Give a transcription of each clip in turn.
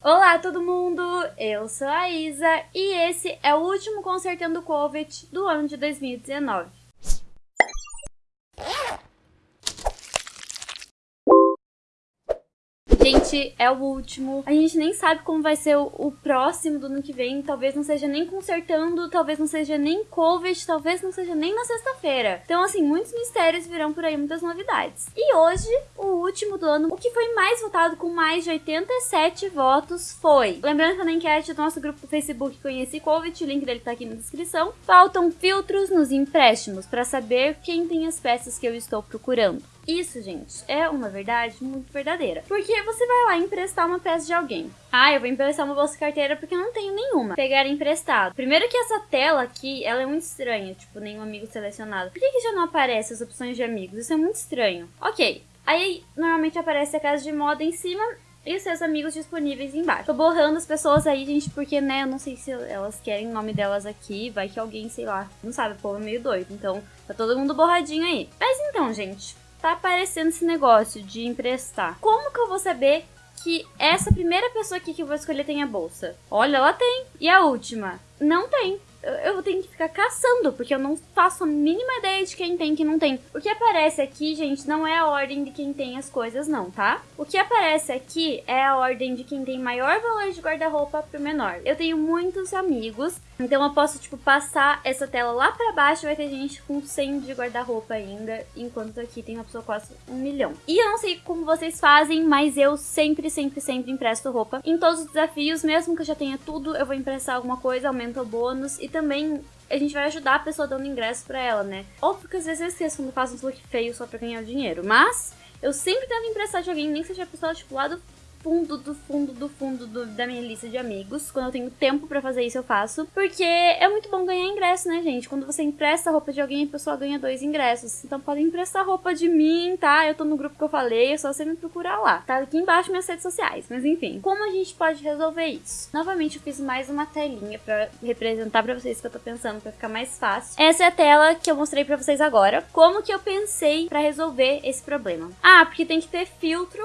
Olá todo mundo, eu sou a Isa e esse é o último Consertando Covid do ano de 2019. É o último. A gente nem sabe como vai ser o, o, próximo do ano que vem. Talvez não seja nem consertando, talvez não seja nem Covid, talvez não seja nem na sexta-feira. Então, assim, muitos mistérios virão por aí, muitas novidades. E hoje, o último do ano, o que foi mais votado com mais de 87 votos foi. Lembrando que na enquete do nosso grupo do Facebook Conheci Covid, o link dele tá aqui na descrição. Faltam filtros nos empréstimos para saber quem tem as peças que eu estou procurando. Isso, gente, é uma verdade muito verdadeira. Porque você vai lá emprestar uma peça de alguém. Ah, eu vou emprestar uma bolsa carteira porque eu não tenho nenhuma. Pegar emprestado. Primeiro que essa tela aqui, ela é muito estranha. Tipo, nenhum amigo selecionado. Por que, que já não aparece as opções de amigos? Isso é muito estranho. Ok. Aí, normalmente aparece a casa de moda em cima e os seus amigos disponíveis embaixo. Tô borrando as pessoas aí, gente, porque, né, eu não sei se elas querem o nome delas aqui, vai que alguém, sei lá, não sabe, o povo é meio doido, então tá todo mundo borradinho aí. Mas então, gente, tá aparecendo esse negócio de emprestar. Como que eu vou saber que essa primeira pessoa aqui que eu vou escolher tem a bolsa? Olha, ela tem. E a última? Não tem eu tenho que ficar caçando, porque eu não faço a mínima ideia de quem tem e quem não tem. O que aparece aqui, gente, não é a ordem de quem tem as coisas, não, tá? O que aparece aqui é a ordem de quem tem maior valor de guarda-roupa pro menor. Eu tenho muitos amigos, então eu posso, tipo, passar essa tela lá pra baixo, vai ter gente com 100 de guarda-roupa ainda, enquanto aqui tem uma pessoa quase um milhão. E eu não sei como vocês fazem, mas eu sempre, sempre, sempre empresto roupa. Em todos os desafios, mesmo que eu já tenha tudo, eu vou emprestar alguma coisa, aumenta o bônus e e também a gente vai ajudar a pessoa dando ingresso pra ela, né? Ou porque às vezes eu esqueço quando faço uns look feio só pra ganhar dinheiro. Mas eu sempre tento emprestar de alguém, nem que seja a pessoa tipo lá do fundo do fundo do fundo do, da minha lista de amigos. Quando eu tenho tempo para fazer isso, eu faço. Porque é muito bom ganhar ingresso, né, gente? Quando você empresta a roupa de alguém, a pessoa ganha dois ingressos. Então podem emprestar roupa de mim, tá? Eu tô no grupo que eu falei, é só você me procurar lá. Tá aqui embaixo minhas redes sociais. Mas enfim, como a gente pode resolver isso? Novamente, eu fiz mais uma telinha para representar para vocês o que eu tô pensando, para ficar mais fácil. Essa é a tela que eu mostrei para vocês agora. Como que eu pensei para resolver esse problema? Ah, porque tem que ter filtro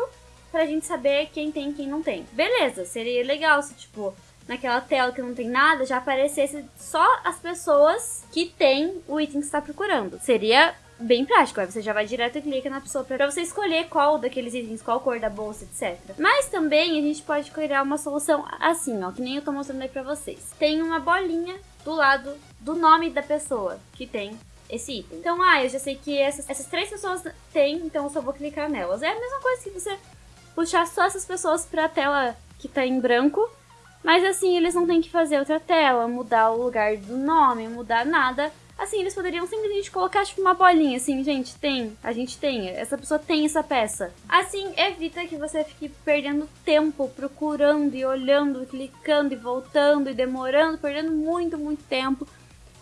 pra gente saber quem tem e quem não tem. Beleza, seria legal se, tipo, naquela tela que não tem nada, já aparecesse só as pessoas que têm o item que você tá procurando. Seria bem prático, aí você já vai direto e clica na pessoa pra você escolher qual daqueles itens, qual cor da bolsa, etc. Mas também a gente pode criar uma solução assim, ó, que nem eu tô mostrando aí pra vocês. Tem uma bolinha do lado do nome da pessoa que tem esse item. Então, ah, eu já sei que essas, essas três pessoas têm, então eu só vou clicar nelas. É a mesma coisa que você puxar só essas pessoas pra tela que tá em branco, mas assim, eles não têm que fazer outra tela, mudar o lugar do nome, mudar nada. Assim, eles poderiam simplesmente colocar, tipo, uma bolinha, assim, gente, tem, a gente tem, essa pessoa tem essa peça. Assim, evita que você fique perdendo tempo procurando e olhando, clicando e voltando e demorando, perdendo muito, muito tempo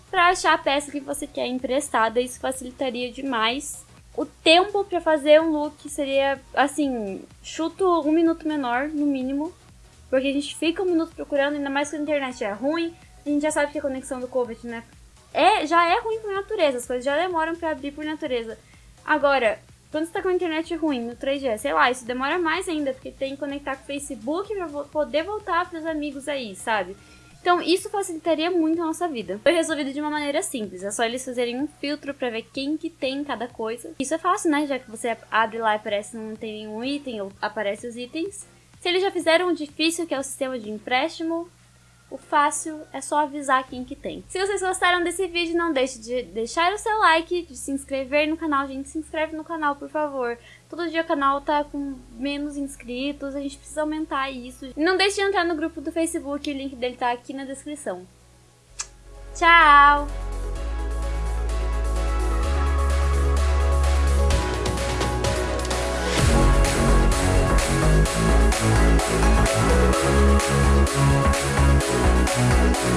para achar a peça que você quer emprestada. Isso facilitaria demais o tempo para fazer um look seria, assim, chuto um minuto menor, no mínimo. Porque a gente fica um minuto procurando, ainda mais que a internet é ruim. A gente já sabe que a conexão do Covid, né? É, já é ruim por natureza, as coisas já demoram para abrir por natureza. Agora, quando você tá com a internet ruim no 3G, sei lá, isso demora mais ainda, porque tem que conectar com o Facebook pra poder voltar pros amigos aí, sabe? Então, isso facilitaria muito a nossa vida. Foi resolvido de uma maneira simples, é só eles fazerem um filtro para ver quem que tem cada coisa. Isso é fácil, né? Já que você abre lá e aparece não tem nenhum item, ou aparece os itens. Se eles já fizeram o difícil, que é o sistema de empréstimo, o fácil é só avisar quem que tem. Se vocês gostaram desse vídeo, não deixe de deixar o seu like, de se inscrever no canal. Gente, se inscreve no canal, por favor. Todo dia o canal tá com menos inscritos, a gente precisa aumentar isso. Não deixe de entrar no grupo do Facebook, o link dele tá aqui na descrição. Tchau! We'll be right back.